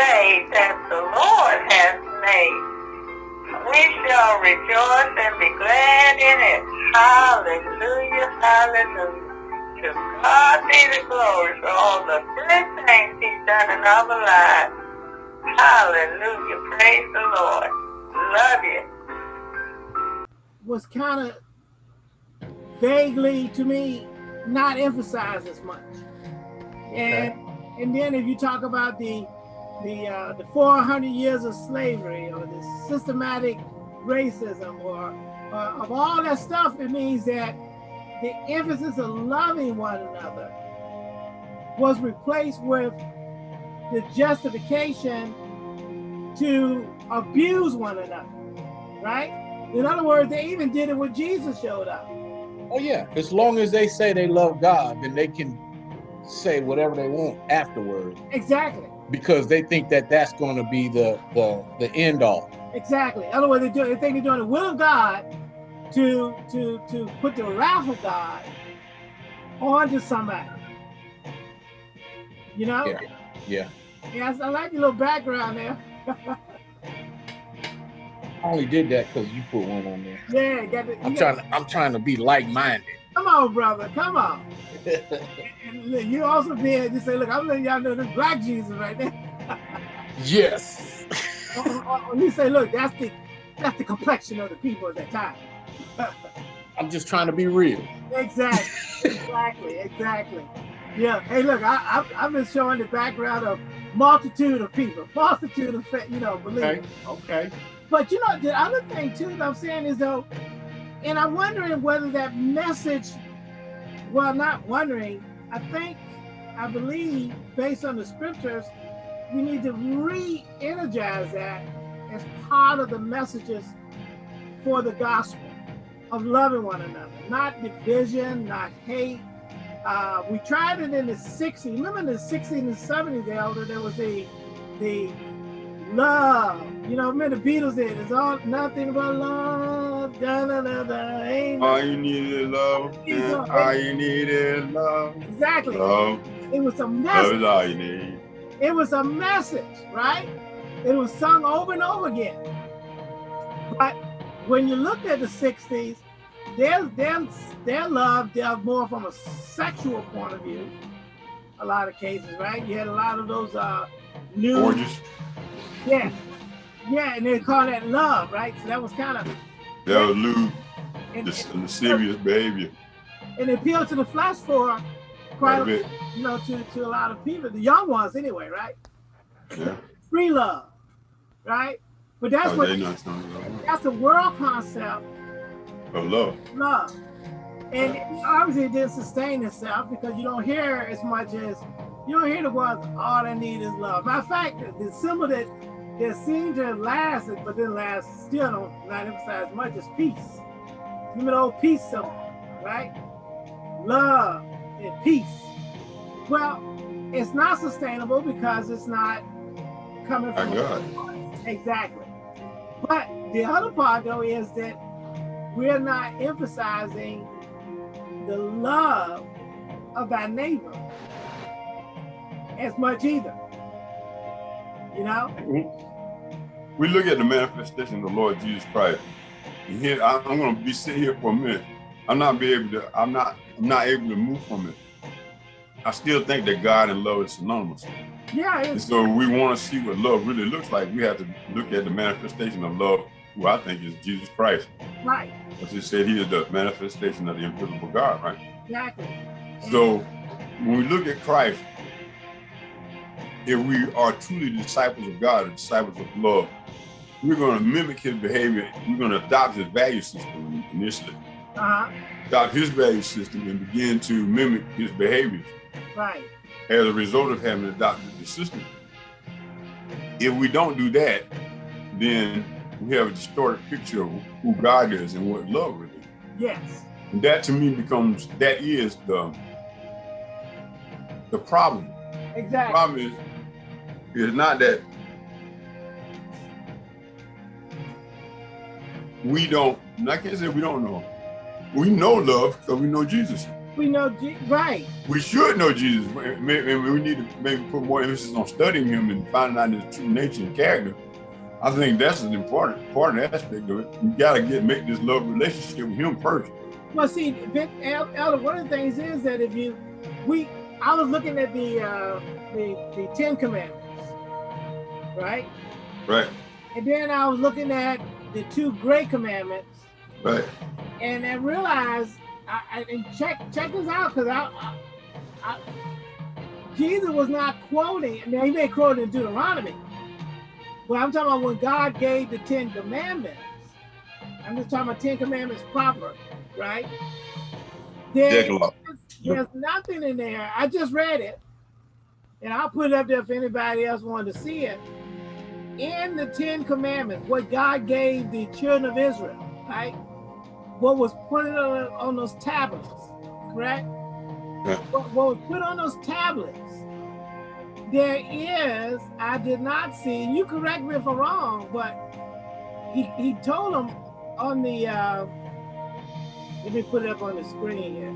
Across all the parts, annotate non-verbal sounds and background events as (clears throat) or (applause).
day that the Lord has made. We shall rejoice and be glad in it. Hallelujah, hallelujah. To God be the glory for all the good things he's done in our lives. Hallelujah, praise the Lord. Love you. Was kind of vaguely to me not emphasized as much. Okay. And and then if you talk about the the uh, the 400 years of slavery or the systematic racism or uh, of all that stuff, it means that the emphasis of loving one another was replaced with the justification to abuse one another, right? In other words, they even did it when Jesus showed up. Oh yeah, as long as they say they love God, then they can say whatever they want afterwards. Exactly. Because they think that that's going to be the the the end all. Exactly. Otherwise, they do they think they're doing the will of God to to to put the wrath of God onto somebody. You know? Yeah. Yeah. Yeah, I like your little background there. I only did that because you put one on there. Yeah, got the, I'm trying. To, I'm trying to be like-minded. Come on, brother. Come on. (laughs) and, and you also did. You say, look, I'm letting y'all know this black Jesus right there. yes. (laughs) or, or, or you say, look, that's the that's the complexion of the people at that time. (laughs) I'm just trying to be real. Exactly. Exactly. exactly. Yeah. Hey, look, I, I I've been showing the background of multitude of people, multitude of you know believers. Okay. Okay. But you know, the other thing too that I'm saying is though, and I'm wondering whether that message, well, not wondering, I think, I believe, based on the scriptures, we need to re-energize that as part of the messages for the gospel of loving one another, not division, not hate. Uh, we tried it in the 60s. Remember in the 60s and 70s, Elder, there was a the love. You know, remember the Beatles did. It's all nothing but love. Da, da, da, da. Ain't all you need is love. Yeah. All you need is love. Exactly. Love. It was a message. Love is all you need. It was a message, right? It was sung over and over again. But when you looked at the 60s, their, their, their love dealt more from a sexual point of view, a lot of cases, right? You had a lot of those uh, new... Gorgeous. Yeah. Yeah, and they call that love, right? So that was kind of... That was lewd, and, the serious behavior. And appeal to the flash for quite a bit, you know, to, to a lot of people, the young ones anyway, right? Yeah. Free love, right? But that's oh, what that's the world concept of love. Love. And obviously it didn't sustain itself because you don't hear as much as you don't hear the words all I need is love. Matter of fact, the symbol that that seemed to have lasted, but then last still don't not emphasize much is peace. Remember the old peace symbol, right? Love and peace. Well, it's not sustainable because it's not coming from God. Exactly. But the other part though is that we're not emphasizing the love of thy neighbor as much either. You know? Mm-hmm. We look at the manifestation of the Lord Jesus Christ. And here I'm gonna be sitting here for a minute. I'm not be able to, I'm not I'm not able to move from it. I still think that God and love is synonymous. Yeah. And so we want to see what love really looks like. We have to look at the manifestation of love, who I think is Jesus Christ. Right. As he said, he is the manifestation of the invisible God, right? Exactly. So when we look at Christ, if we are truly disciples of God, disciples of love, we're going to mimic his behavior. We're going to adopt his value system initially. Uh -huh. Adopt his value system and begin to mimic his behaviors. Right. As a result of having adopted the system. If we don't do that, then we have a distorted picture of who God is and what love really is. Yes. And that to me becomes, that is the, the problem. Exactly. The problem is, is not that we don't, I can't say we don't know. We know love because we know Jesus. We know, Je- right? We should know Jesus. Maybe we need to maybe put more emphasis on studying him and finding out his true nature and character. I think that's an important important aspect of it. You gotta get make this love relationship with him first. Well, see, Vic, Elder, one of the things is that if you, we, I was looking at the uh, the the Ten Commandments, right? Right, And then I was looking at the two Great Commandments, right. and I realized, I, I and check check this out, because I, I, I, Jesus was not quoting. Now he may quote in Deuteronomy, but I'm talking about when God gave the Ten Commandments. I'm just talking about Ten Commandments proper, right? There- there's nothing in there. I just read it, and I'll put it up there if anybody else wanted to see it. In the Ten Commandments, what God gave the children of Israel, right? What was put on, on those tablets, correct? Yeah. What, what was put on those tablets, there is, I did not see, you correct me if I'm wrong, but he, he told them on the, uh, let me put it up on the screen here.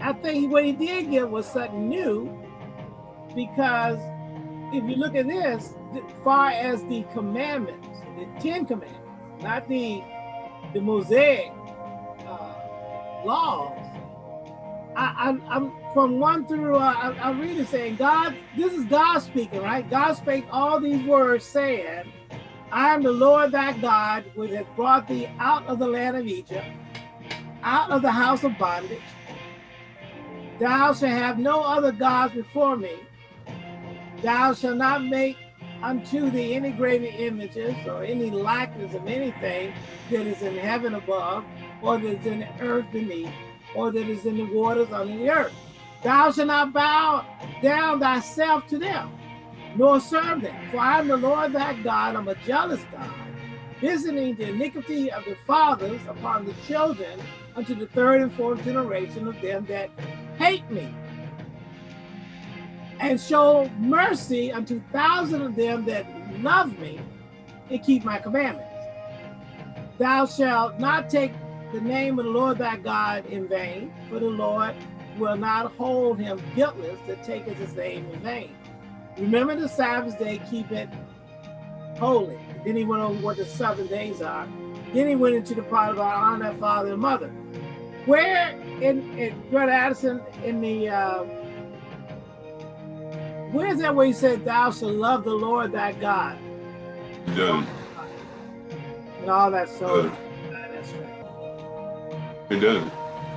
I think what he did get was something new because if you look at this, far as the commandments, the Ten Commandments, not the the Mosaic uh, laws. I, I'm from one through. Uh, I, I read it saying, God, this is God speaking, right? God spake all these words, saying, I am the Lord thy God, which hath brought thee out of the land of Egypt, out of the house of bondage. Thou shalt have no other gods before me. Thou shalt not make unto thee any graven images or any likeness of anything that is in heaven above, or that is in the earth beneath, or that is in the waters under the earth. Thou shalt not bow down thyself to them, nor serve them. For I am the Lord thy God, I'm a jealous God, visiting the iniquity of the fathers upon the children unto the third and fourth generation of them that hate me, and show mercy unto thousands of them that love me and keep my commandments. Thou shalt not take the name of the Lord thy God in vain, for the Lord will not hold him guiltless that taketh his name in vain. Remember the Sabbath day, keep it holy. Then he went over what the seven days are. Then he went into the part about honor father and mother. Where in, in Brother Addison in the uh, where's that where he said thou shalt love the Lord thy God He doesn't. and all that so. He doesn't.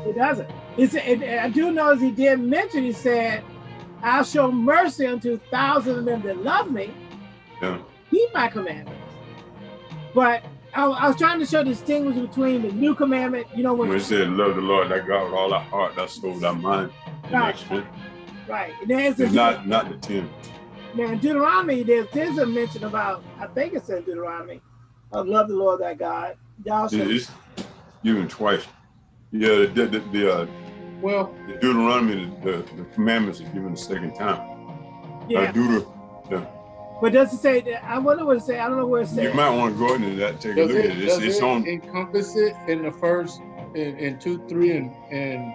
It doesn't. It's, it, I do know as he did mention, he said, I'll show mercy unto thousands of them that love me, Yeah. keep my commandments. But I, I was trying to show the distinction between the new commandment, you know, when When he said, "Love the Lord thy God with all our heart, thy soul, thy mind," and thy Right. Strength. right, and there's It's a, not not the ten. now in Deuteronomy, there's, there's a mention about, I think it's in Deuteronomy, of love the Lord thy God. Thou shalt, It's given twice. Yeah, the the, the, uh, Well, the Deuteronomy, the, the, the commandments are given the second time. yeah, Uh, Deuter, but does it say that? I wonder what it say. I don't know where it says. you might want to go into that, take a look it, at it. It's, does it's it on. encompass it in the first, in, in two, three, and and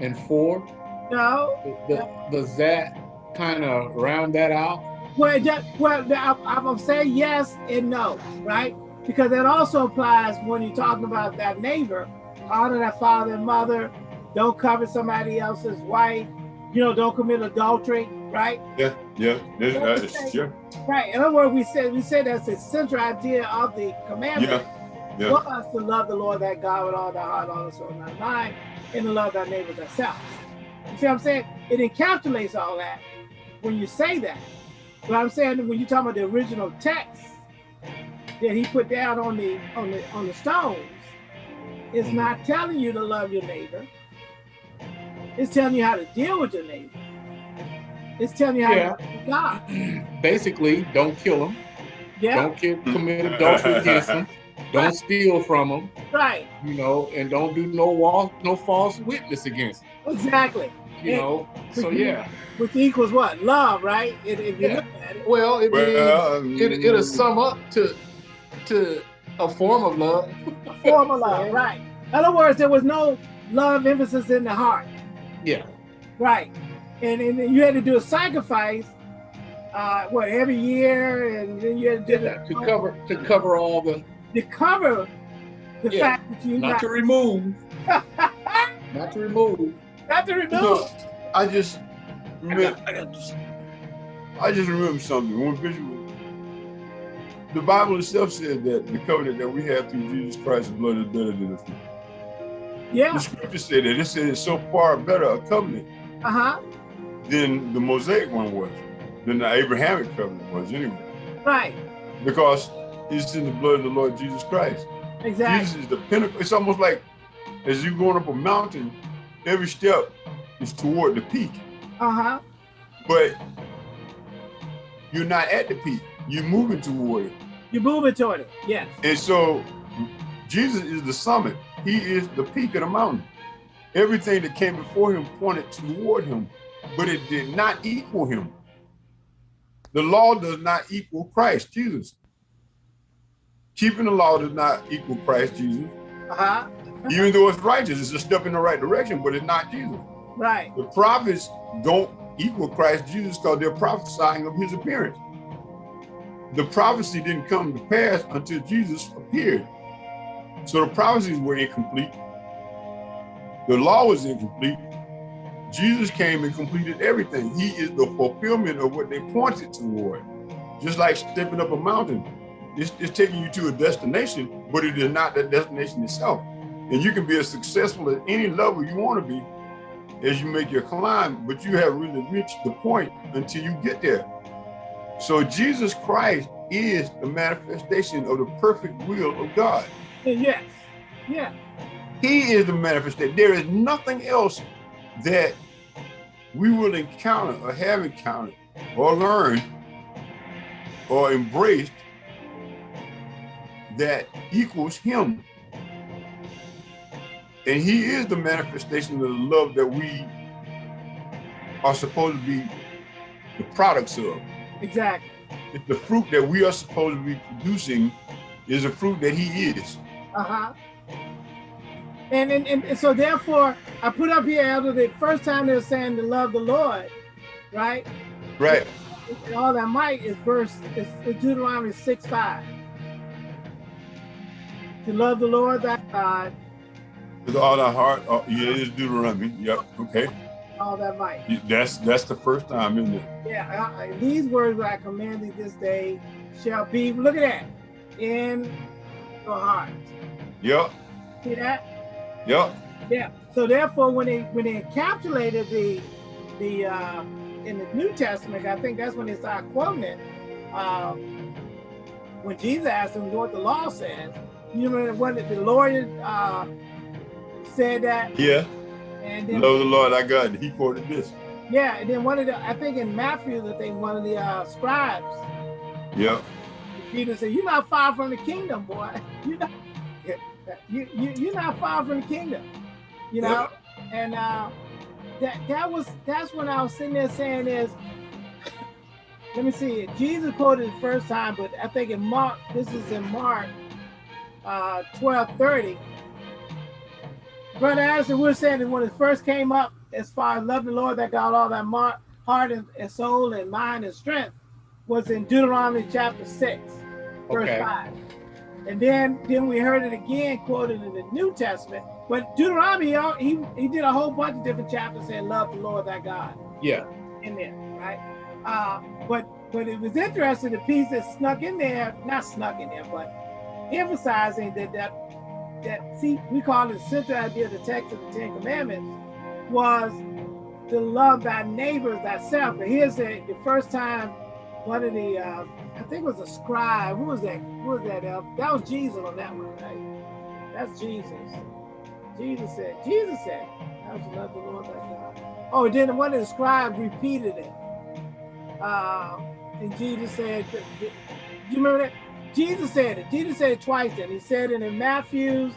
and four? No, Th- Does that kind of round that out? Well, it just, well, I- I'm gonna say yes and no, right? Because that also applies when you're talking about that neighbor, honor that father and mother, don't cover somebody else's wife, you know, don't commit adultery, right? Yeah, yeah, this, that is, yeah, Right. In other words, we said we said that's the central idea of the commandment yeah, yeah. for us to love the Lord that God with all thy heart, all thy soul, and thy mind, and to love thy neighbor as thyself. You see what I'm saying? It encapsulates all that when you say that. But I'm saying when you talk about the original text that he put down on the on the on the stones, it's Mhm. not telling you to love your neighbor. It's telling you how to deal with your neighbor. It's telling you how Yeah. to God. (clears throat) Basically, don't kill them. Yeah, Don't ki- commit adultery against them. Don't steal from them. right. You know, and don't do no wall, no false witness against them. Exactly. You Yeah. know, so yeah. Which equals what? Love, right? If, if you Yeah. look at it. Well, it Well, it, it'll sum up to to A form of love. A form of love, (laughs) right. In other words, there was no love emphasis in the heart. Yeah. Right. And, and you had to do a sacrifice, uh, what, every year, and then you had to do yeah, to cover to cover all the to cover the yeah. fact that you not got, to remove. (laughs) not to remove. Not to remove. So, I just I remember, got, I got this. I just remember something. One visual. The Bible itself said that the covenant that we have through Jesus Christ's blood is better than the fruit. Yeah. The scripture said that. It said it's so far better a covenant Uh-huh. than the Mosaic one was, than the Abrahamic covenant was anyway. Right. Because it's in the blood of the Lord Jesus Christ. Exactly. Jesus is the pinnacle. It's almost like as you're going up a mountain, every step is toward the peak. Uh-huh. But you're not at the peak. You're moving toward it. You're moving toward it. Yes. And so Jesus is the summit. He is the peak of the mountain. Everything that came before him pointed toward him, but it did not equal him. The law does not equal Christ Jesus. Keeping the law does not equal Christ Jesus. Uh-huh. Even though it's righteous, it's a step in the right direction, but it's not Jesus. Right. The prophets don't equal Christ Jesus because they're prophesying of his appearance. The prophecy didn't come to pass until Jesus appeared. So the prophecies were incomplete. The law was incomplete. Jesus came and completed everything. He is the fulfillment of what they pointed toward. Just like stepping up a mountain. It's, it's taking you to a destination, but it is not that destination itself. And you can be as successful at any level you want to be as you make your climb, but you haven't really reached the point until you get there. So Jesus Christ is the manifestation of the perfect will of God. Yes. Yeah. He is the manifestation. There is nothing else that we will encounter or have encountered or learned or embraced that equals him. And he is the manifestation of the love that we are supposed to be the products of. Exactly. It's the fruit that we are supposed to be producing is a fruit that he is. Uh-huh. And, and and so therefore, I put up here, Elder, the first time they're saying to love the Lord, right? Right. And all that might is verse is, is Deuteronomy 6 5. To love the Lord thy God, With all our heart, oh, yeah, it's Deuteronomy. Yep. Okay. all that might. That's that's the first time, isn't it? Yeah, uh, uh, these words that I command thee this day shall be, look at that, in your heart. Yep. See that? Yep. Yeah. So therefore, when they when they encapsulated the the uh, in the New Testament, I think that's when they started quoting it. Um, when Jesus asked them what the law says, you remember when the lawyer uh, said that, Yeah. and then Love the Lord our God. He quoted this. yeah, and then one of the I think in Matthew, I think one of the uh, scribes, Yep. Peter said, "You're not far from the kingdom, boy. (laughs) You're not you you you're not far from the kingdom." You know, and uh, that that was that's when I was sitting there saying is, (laughs) let me see, Jesus quoted the first time, but I think in Mark, this is in Mark, uh, twelve thirty. Brother we were saying that when it first came up, as far as love the Lord that got all that heart and, and soul and mind and strength, was in Deuteronomy chapter six, verse Okay. five. And then then we heard it again quoted in the New Testament. But Deuteronomy, he, he did a whole bunch of different chapters saying, love the Lord thy God Yeah. in there, right? Uh, but but it was interesting, the piece that snuck in there, not snuck in there, but emphasizing that that that see we call it the central idea of the text of the Ten Commandments was to love thy neighbor as thyself. And here's the, the first time one of the uh, I think it was a scribe. Who was that? Who was that? That was Jesus on that one, right? That's Jesus. Jesus said, Jesus said, Thou shalt love the Lord thy God. Oh, then one of the scribes repeated it. Uh, and Jesus said, do you remember that? Jesus said it. Jesus said it twice then. He said it in Matthew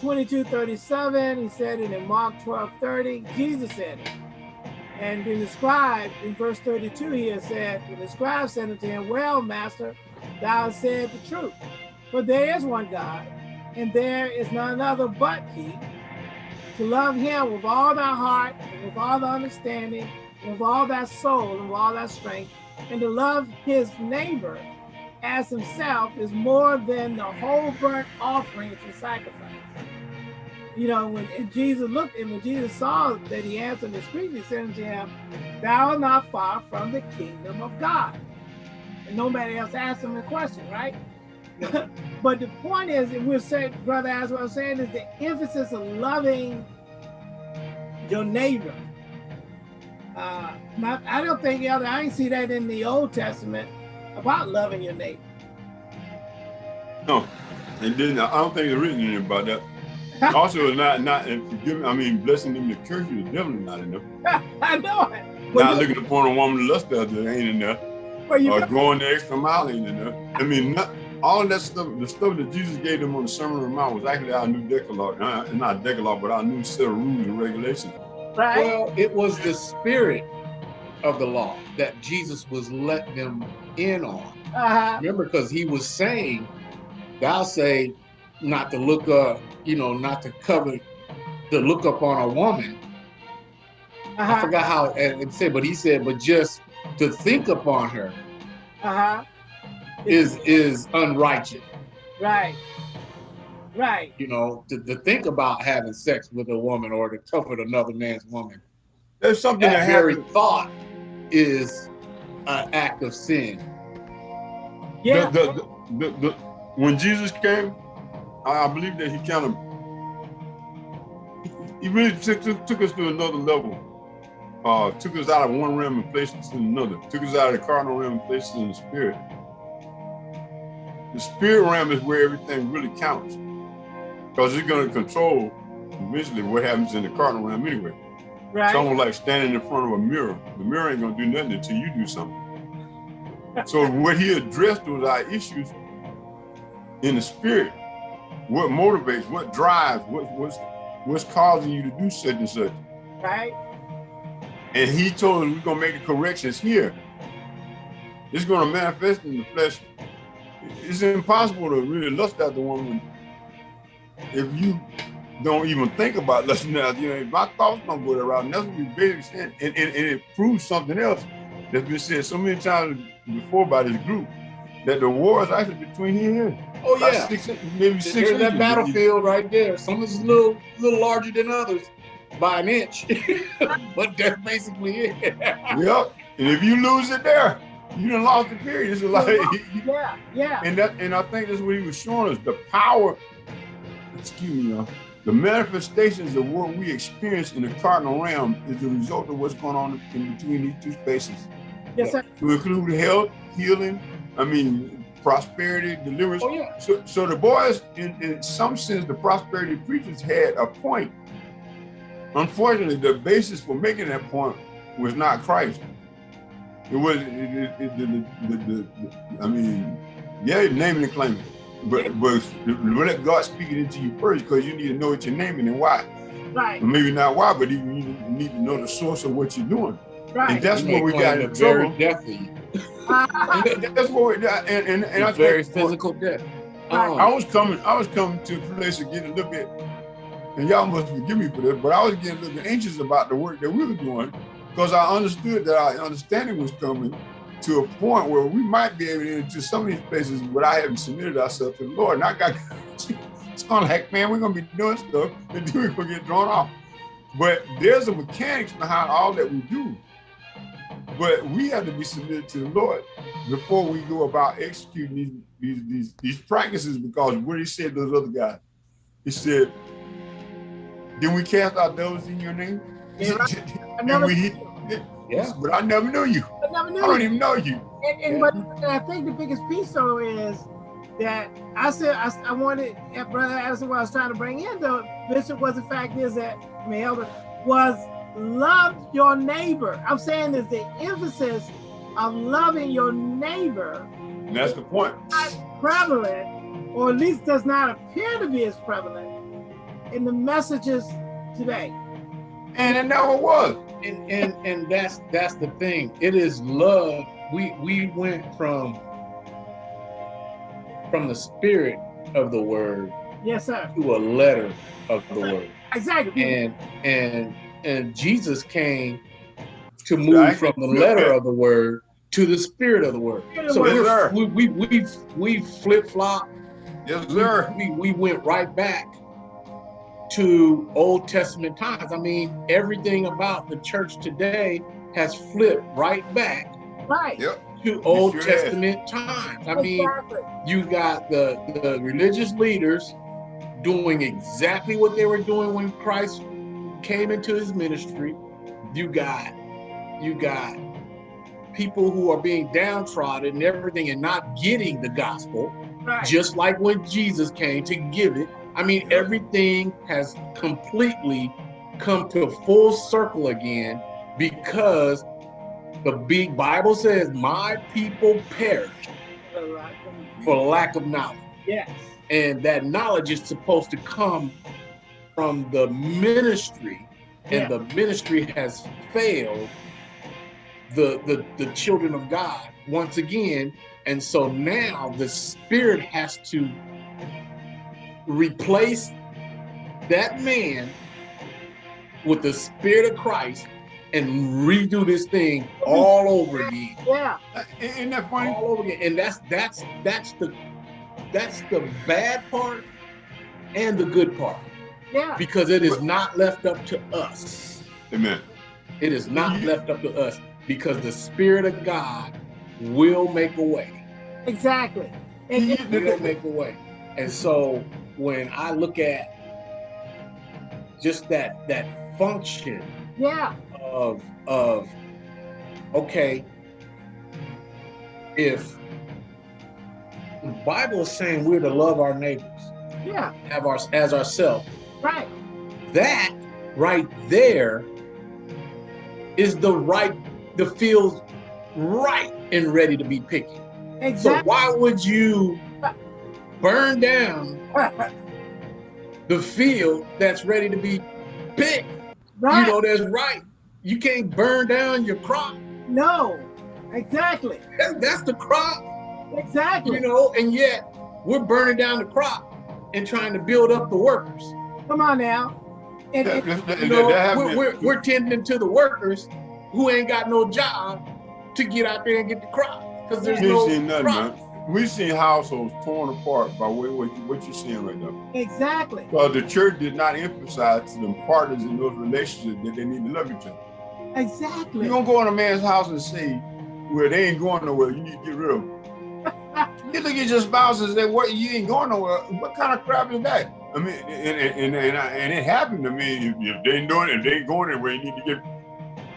22, 37. He said it in Mark 12, 30. Jesus said it. And then the scribe in verse 32 here said, the scribe said unto him, Well, master, thou hast said the truth. For there is one God, and there is none other but He. To love Him with all thy heart, and with all thy understanding, and with all thy soul, and with all thy strength, and to love his neighbor as himself is more than the whole burnt offerings and sacrifice. You know, when Jesus looked and when Jesus saw that he answered discreetly, said unto him, Thou art not far from the kingdom of God. And nobody else asked him a question, right? (laughs) but the point is, and we're saying, brother, as what I'm saying, is the emphasis of loving your neighbor. Uh, I don't think, Elder, I ain't see that in the Old Testament about loving your neighbor. No, it didn't. I don't think it's written anything about that. also, not not and forgive me. I mean, blessing them to curse you is definitely not enough. (laughs) I know it. Well, not looking upon a woman to lust after ain't enough. Well, you or know. going the extra mile ain't enough. I mean, not, all that stuff, the stuff that Jesus gave them on the Sermon on the Mount was actually our new Decalogue, uh, not Decalogue, but our new set of rules and regulations. Right. Well, it was the spirit of the law that Jesus was letting them in on. Uh -huh. Remember, because he was saying, thou say not to look up, you know, not to cover, to look up on a woman. Uh -huh. I uh-huh. forgot how it said, but he said, but just to think upon her uh -huh. is is unrighteous. Right. Right. You know, to, to think about having sex with a woman or to covet another man's woman. There's something that, that very thought is an act of sin. Yeah. The, the, the, the, when Jesus came, I believe that he kind of he really took, took, took us to another level. Uh, took us out of one realm and placed us in another. Took us out of the carnal realm and placed us in the spirit. The spirit realm is where everything really counts because it's going to control eventually what happens in the carnal realm anyway. Right. It's almost like standing in front of a mirror. The mirror ain't going to do nothing until you do something. so (laughs) what he addressed was our issues in the spirit. What motivates, what drives, what, what's, what's causing you to do such and such. Right. And he told us we're going to make the corrections here. It's going to manifest in the flesh. It's impossible to really lust after woman if you don't even think about (laughs) listening out, you know, if my thoughts don't go around, that's what we basically saying. And, and, and, it proves something else that's been said so many times before by this group, that the war is actually between here and here. Oh yeah, six, maybe six. There's that battlefield right there. Some is a little, little larger than others by an inch, (laughs) but that's basically it. (laughs) yep. And if you lose it there, you done lost the period. It's like yeah, yeah. And that, and I think that's what he was showing us: the power excuse me, y'all, the manifestations of what we experience in the cardinal realm is the result of what's going on in between these two spaces. Yes, sir. To include health, healing, I mean, prosperity, deliverance. Oh, yeah. So, so the boys, in, in some sense, the prosperity preachers had a point. Unfortunately, the basis for making that point was not Christ. It was, it, it, it, the, the, the, I mean, yeah, naming and claiming. But but let God speak it into you first because you need to know what you're naming and why. Right. maybe not why, but you need to know the source of what you're doing. Right. And that's what (laughs) we got in trouble. Death that's what we, and and, and I very physical death. I, I was coming, I was coming to a place to get a little bit, and y'all must forgive me for this, but I was getting a little bit anxious about the work that we were doing because I understood that our understanding was coming to a point where we might be able to enter some of these places without having submitted ourselves to the Lord. And I got it's kind of like, man, we're gonna be doing stuff and then we're gonna get drawn off. But there's a mechanics behind all that we do. But we have to be submitted to the Lord before we go about executing these these these, these practices because what he said those other guys, he said, Did we cast our devils in your name? Yeah, (laughs) and we yeah. But I never knew you. I never knew I don't you. even know you. And, and yeah. but and I think the biggest piece though is that I said I, I wanted Brother Addison what I was trying to bring in though, Bishop was the fact is that I mean Elder was love your neighbor. I'm saying is the emphasis of loving your neighbor. And that's the point. Not prevalent, or at least does not appear to be as prevalent in the messages today. And it never was and and and that's that's the thing. It is love. We we went from from the spirit of the word yes sir. to a letter of the word. Exactly. And and and jesus came to move from the letter of the word to the spirit of the word. So yes, we we we we flip-flop. Yes sir. we, we went right back to old testament times i mean everything about the church today has flipped right back right yep to Old sure Testament is. times. I mean, you got the, the religious leaders doing exactly what they were doing when Christ came into his ministry. You got you got people who are being downtrodden and everything and not getting the gospel, right. just like when Jesus came to give it. I mean, everything has completely come to full circle again because the big Bible says, my people perish for lack of knowledge. Yes. And that knowledge is supposed to come from the ministry, and yeah. the ministry has failed the, the, the children of God once again. And so now the spirit has to replace that man with the spirit of Christ and redo this thing all over again. Yeah. Uh, Isn't that funny? All over again. And that's that's that's the that's the bad part and the good part. Yeah. Because it is not left up to us. Amen. It is not left up to us because the Spirit of God will make a way. Exactly. And it will make a way. And so when I look at just that that function yeah. of of okay if the bible is saying we're to love our neighbors yeah. have our as ourselves right. that right there is the right the field right and ready to be picked exactly. so why would you burn down (laughs) the field that's ready to be picked right. you know that's right you can't burn down your crop. No, exactly. That's, that's the crop. Exactly. You know, and yet we're burning down the crop and trying to build up the workers. Come on now. And, and, you know, we're, we're, we're tending to the workers who ain't got no job to get out there and get the crop because there's no nothing, crop. Man. We've seen households torn apart by what, what, what you're seeing right now. Exactly. Well, the church did not emphasize to them partners in those relationships that they need to love each other. Exactly. You don't go in a man's house and say, well, they ain't going nowhere. You need to get rid of them. you look at your spouse and say, what, you ain't going nowhere. What kind of crap is that? I mean, and, and, and, and it happened to me. If, if they ain't doing it, if they ain't going anywhere, you need to get,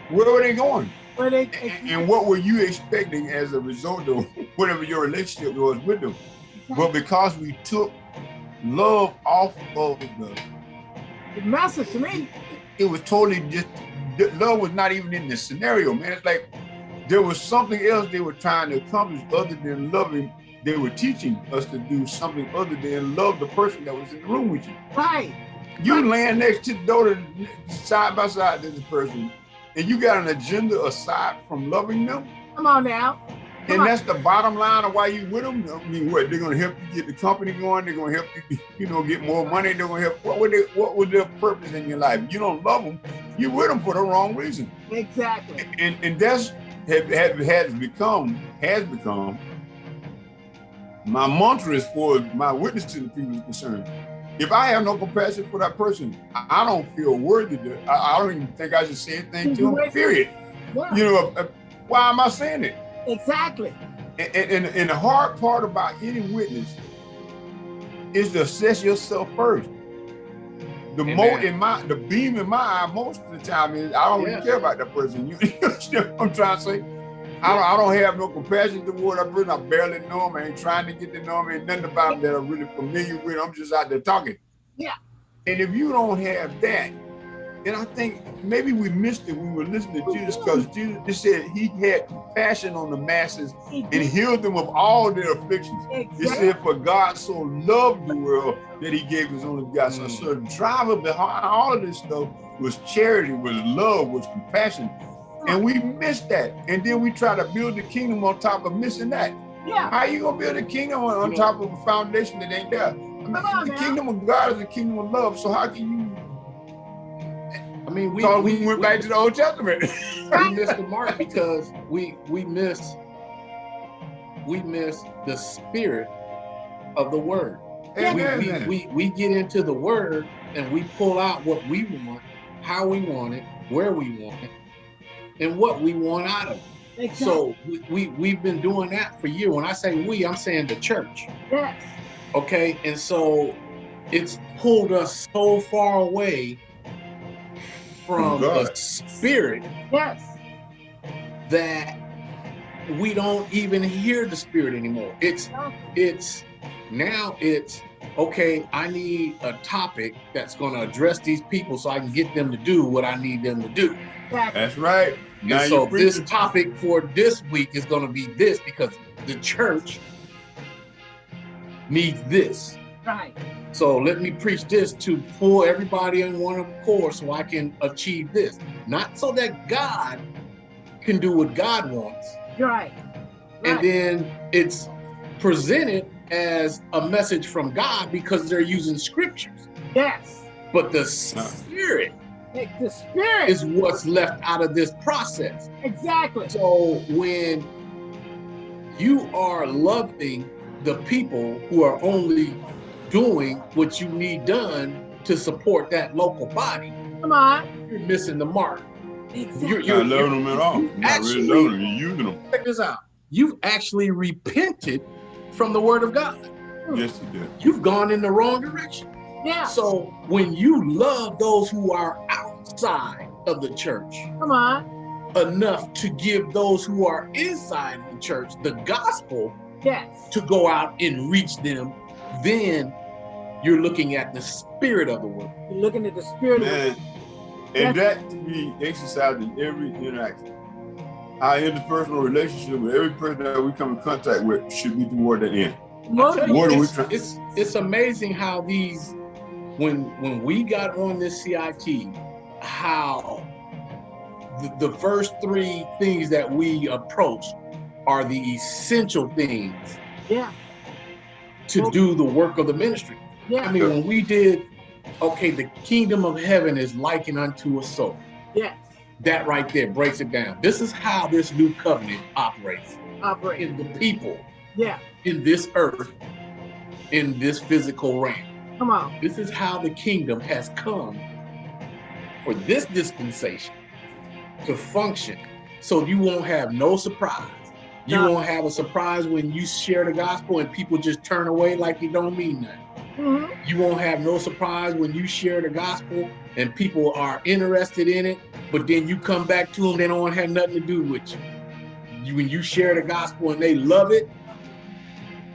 where are they going? They, and, and, what were you expecting as a result of (laughs) whatever your relationship was with them? But because we took love off of the, the message to me, it was totally just love was not even in the scenario, man. It's like there was something else they were trying to accomplish other than loving. They were teaching us to do something other than love the person that was in the room with you. Right. You right. laying next to the door side by side to this person, and you got an agenda aside from loving them. Come on now. And that's the bottom line of why you with them. I mean, what they're gonna help you get the company going. They're gonna help you, (laughs) you know, get more money. They're gonna help. What would they, What was their purpose in your life? You don't love them. You with them for the wrong reason. Exactly. And and that's have, have, has become has become my mantra as far as my witness to the people is concerned. If I have no compassion for that person, I don't feel worthy to. I, I don't even think I should say anything to them. Period. Yeah. You know, uh, why am I saying it? Exactly. And, and, and the hard part about any witness is to assess yourself first. The mo in my the beam in my eye most of the time is I don't yeah. really care about that person. You, (laughs) you understand what I'm trying to say? I don't, I don't have no compassion toward that person. I barely know him. I ain't trying to get to know him. Ain't nothing about him that I'm really familiar with. I'm just out there talking. Yeah. And if you don't have that, and I think maybe we missed it when we were listening to Jesus because mm-hmm. Jesus just said he had compassion on the masses and healed them of all their afflictions. Exactly. He said, for God so loved the world that he gave his only begotten mm. son. So the driver behind all of this stuff was charity, was love, was compassion. And we miss that. And then we try to build the kingdom on top of missing that. Yeah. How you gonna build a kingdom on, on top of a foundation that ain't there? I mean, on the now. kingdom of God is a kingdom of love. So how can you? I mean, we, So we, we went we- back to the Old Testament. (laughs) we missed the mark because we we miss we miss the spirit of the word. We, Amen. we, we, we get into the word and we pull out what we want, how we want it, where we want it, and what we want out of it. Exactly. So we, we, we've been doing that for years. When I say we, I'm saying the church. yes. Okay. And so it's pulled us so far away from the spirit Yes. that we don't even hear the spirit anymore. It's it's now it's okay, I need a topic that's gonna address these people so I can get them to do what I need them to do. That's right. Now and so this topic for this week is gonna be this because the church needs this. Right. So let me preach this to pull everybody in one accord so I can achieve this. Not so that God can do what God wants, Right. and then it's presented as a message from God because they're using scriptures. Yes. But the spirit Like the spirit. is what's left out of this process. exactly. So when you are loving the people who are only doing what you need done to support that local body, Come on. you're missing the mark. Exactly. You're, You're you're, not you're, loving them at all. you You're not really loving them. You're using them. check this out. You've actually repented from the word of God. Yes, you did. You've gone in the wrong direction. Yeah. So when you love those who are outside of the church Come on. enough to give those who are inside the church the gospel Yes. to go out and reach them, then you're looking at the spirit of the world. You're looking at the spirit of Man, and that to be exercised in every interaction. Our interpersonal relationship with every person that we come in contact with should be toward the end. You, What are we it's, trying- it's it's amazing how these when when we got on this CIT, how the, the first three things that we approach are the essential things Yeah. to do the work of the ministry. Yeah. I mean, when we did, okay, the kingdom of heaven is likened unto a soul. Yes. That right there breaks it down. This is how this new covenant operates Operate. in the people, Yeah. in this earth, in this physical realm. Come on. This is how the kingdom has come for this dispensation to function. So you won't have no surprise. You No. won't have a surprise when you share the gospel and people just turn away like it don't mean nothing. hmm You won't have no surprise when you share the gospel and people are interested in it, but then you come back to them, they don't have nothing to do with you. you. When you share the gospel and they love it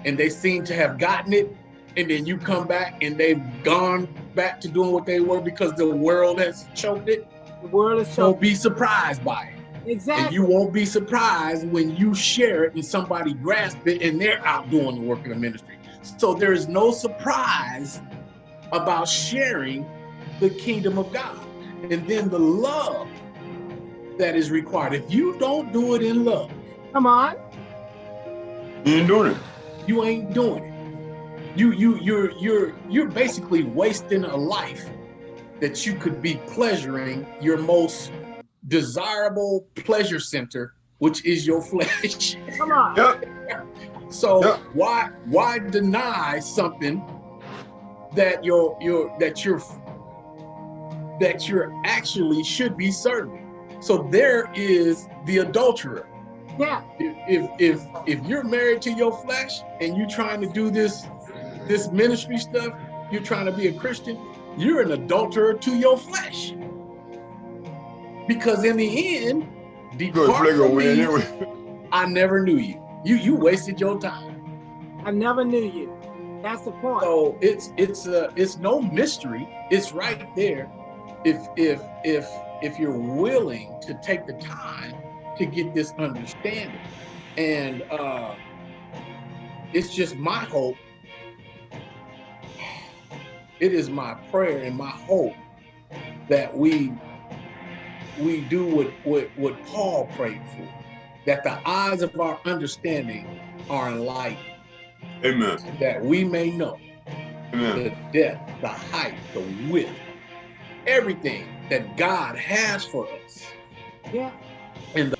and they seem to have gotten it, and then you come back and they've gone back to doing what they were because the world has choked it, The world is so don't be surprised by it. And exactly. you won't be surprised when you share it and somebody grasp it and they're out doing the work of the ministry. So there is no surprise about sharing the kingdom of God. And then the love that is required. If you don't do it in love, Come on. You ain't doing it. you ain't doing it. You you you're you're you're basically wasting a life that you could be pleasuring your most desirable pleasure center, which is your flesh. (laughs) Come on. Yep. So Yep. why why deny something that you're you're that you're that you're actually should be serving? So there is the adulterer. Yeah. If if if, if you're married to your flesh and you're trying to do this this ministry stuff, you're trying to be a Christian, you're an adulterer to your flesh. Because in the end, Good depart from me, anyway. (laughs) I never knew you. You you wasted your time. I never knew you. That's the point. So it's it's uh it's no mystery. It's right there. If if if if you're willing to take the time to get this understanding, and uh, it's just my hope. It is my prayer and my hope that we we do what what what Paul prayed for. that the eyes of our understanding are enlightened. Amen. That we may know Amen. the depth, the height, the width, everything that God has for us. Yeah. In the